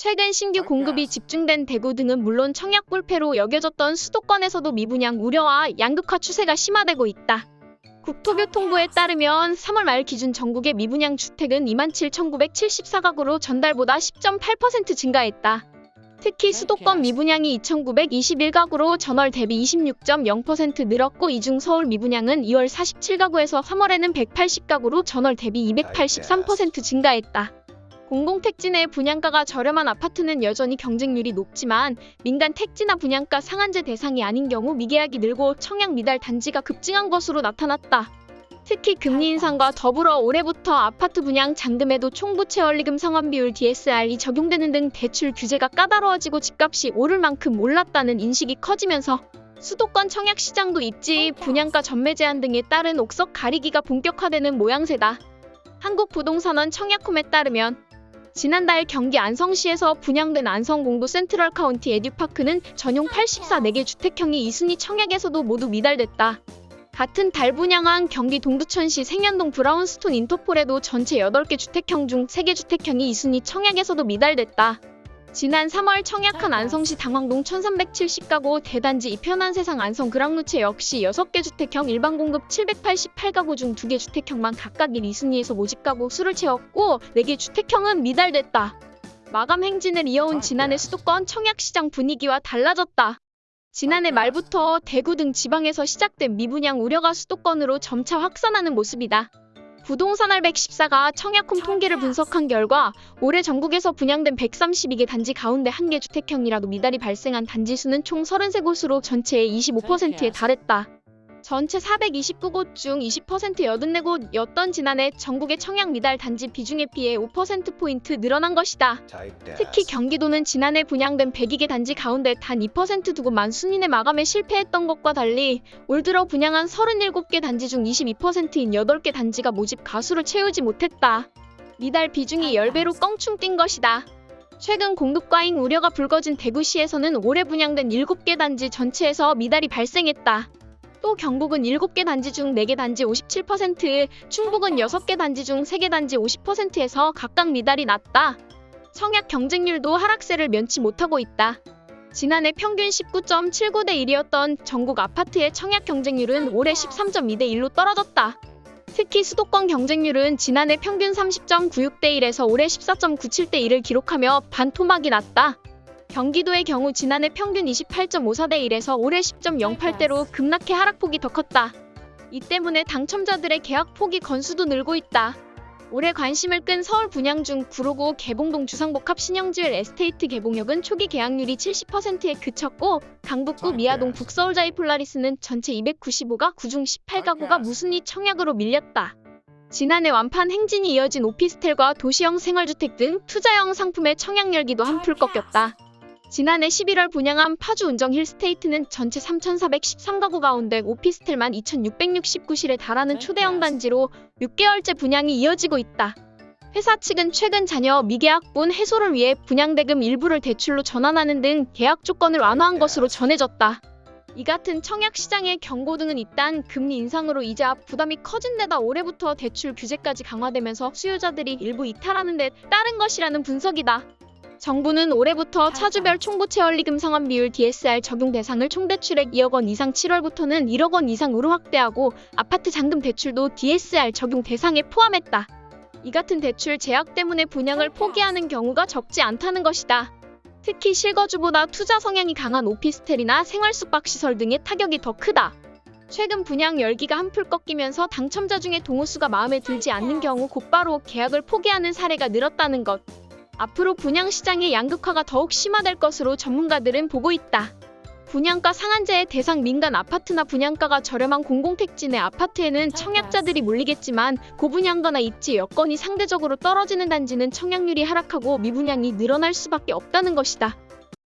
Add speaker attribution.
Speaker 1: 최근 신규 공급이 집중된 대구 등은 물론 청약 불패로 여겨졌던 수도권에서도 미분양 우려와 양극화 추세가 심화되고 있다. 국토교통부에 따르면 3월 말 기준 전국의 미분양 주택은 27,974가구로 전달보다 10.8% 증가했다. 특히 수도권 미분양이 2,921가구로 전월 대비 26.0% 늘었고 이 중 서울 미분양은 2월 47가구에서 3월에는 180가구로 전월 대비 283% 증가했다. 공공택지 내 분양가가 저렴한 아파트는 여전히 경쟁률이 높지만 민간 택지나 분양가 상한제 대상이 아닌 경우 미계약이 늘고 청약 미달 단지가 급증한 것으로 나타났다. 특히 금리 인상과 더불어 올해부터 아파트 분양 잔금에도 총부채 원리금 상환 비율 DSR이 적용되는 등 대출 규제가 까다로워지고 집값이 오를 만큼 올랐다는 인식이 커지면서 수도권 청약 시장도 입지, 분양가 전매 제한 등에 따른 옥석 가리기가 본격화되는 모양새다. 한국부동산원 청약홈에 따르면 지난달 경기 안성시에서 분양된 안성공도 센트럴 카운티 에듀파크는 전용 84 4개 주택형이 2순위 청약에서도 모두 미달됐다. 같은 달 분양한 경기 동두천시 생연동 브라운스톤 인터포레도 전체 8개 주택형 중 3개 주택형이 2순위 청약에서도 미달됐다. 지난 3월 청약한 안성시 당황동 1370가구 대단지 이편한 세상 안성 그랑루체 역시 6개 주택형 일반 공급 788가구 중 2개 주택형만 각각 1, 2순위에서 모집가구 수를 채웠고 4개 주택형은 미달됐다. 마감 행진을 이어온 지난해 수도권 청약시장 분위기와 달라졌다. 지난해 말부터 대구 등 지방에서 시작된 미분양 우려가 수도권으로 점차 확산하는 모습이다. 부동산알 114가 청약홈 통계를 분석한 결과 올해 전국에서 분양된 132개 단지 가운데 한 개 주택형이라도 미달이 발생한 단지 수는 총 33곳으로 전체의 25%에 달했다. 전체 429곳 중 20% 84곳이었던 지난해 전국의 청약 미달 단지 비중에 비해 5%포인트 늘어난 것이다. 특히 경기도는 지난해 분양된 102개 단지 가운데 단 2% 두고만 순위내 마감에 실패했던 것과 달리 올 들어 분양한 37개 단지 중 22%인 8개 단지가 모집 가수를 채우지 못했다. 미달 비중이 10배로 껑충 뛴 것이다. 최근 공급 과잉 우려가 불거진 대구시에서는 올해 분양된 7개 단지 전체에서 미달이 발생했다. 또 경북은 7개 단지 중 4개 단지 57%, 충북은 6개 단지 중 3개 단지 50%에서 각각 미달이 났다. 청약 경쟁률도 하락세를 면치 못하고 있다. 지난해 평균 19.79 대 1이었던 전국 아파트의 청약 경쟁률은 올해 13.2 대 1로 떨어졌다. 특히 수도권 경쟁률은 지난해 평균 30.96 대 1에서 올해 14.97 대 1을 기록하며 반토막이 났다. 경기도의 경우 지난해 평균 28.54대 1에서 올해 10.08대로 급락해 하락폭이 더 컸다. 이 때문에 당첨자들의 계약 포기 건수도 늘고 있다. 올해 관심을 끈 서울 분양 중 구로구 개봉동 주상복합 신영지을 에스테이트 개봉역은 초기 계약률이 70%에 그쳤고 강북구 미아동 북서울자이 폴라리스는 전체 295가 그중 18가구가 무순위 청약으로 밀렸다. 지난해 완판 행진이 이어진 오피스텔과 도시형 생활주택 등 투자형 상품의 청약 열기도 한풀 꺾였다. 지난해 11월 분양한 파주 운정 힐스테이트는 전체 3,413가구 가운데 오피스텔만 2,669실에 달하는 초대형 단지로 6개월째 분양이 이어지고 있다. 회사 측은 최근 자녀 미계약분 해소를 위해 분양대금 일부를 대출로 전환하는 등 계약 조건을 완화한 것으로 전해졌다. 이 같은 청약 시장의 경고 등은 일단 금리 인상으로 이자 부담이 커진 데다 올해부터 대출 규제까지 강화되면서 수요자들이 일부 이탈하는 데 따른 것이라는 분석이다. 정부는 올해부터 차주별 총부채 원리금 상환 비율 DSR 적용 대상을 총대출액 2억 원 이상 7월부터는 1억 원 이상으로 확대하고 아파트 잔금 대출도 DSR 적용 대상에 포함했다. 이 같은 대출 제약 때문에 분양을 포기하는 경우가 적지 않다는 것이다. 특히 실거주보다 투자 성향이 강한 오피스텔이나 생활 숙박시설 등의 타격이 더 크다. 최근 분양 열기가 한풀 꺾이면서 당첨자 중에 동호수가 마음에 들지 않는 경우 곧바로 계약을 포기하는 사례가 늘었다는 것. 앞으로 분양 시장의 양극화가 더욱 심화될 것으로 전문가들은 보고 있다. 분양가 상한제의 대상 민간 아파트나 분양가가 저렴한 공공택지 내 아파트에는 청약자들이 몰리겠지만 고분양가나 입지 여건이 상대적으로 떨어지는 단지는 청약률이 하락하고 미분양이 늘어날 수밖에 없다는 것이다.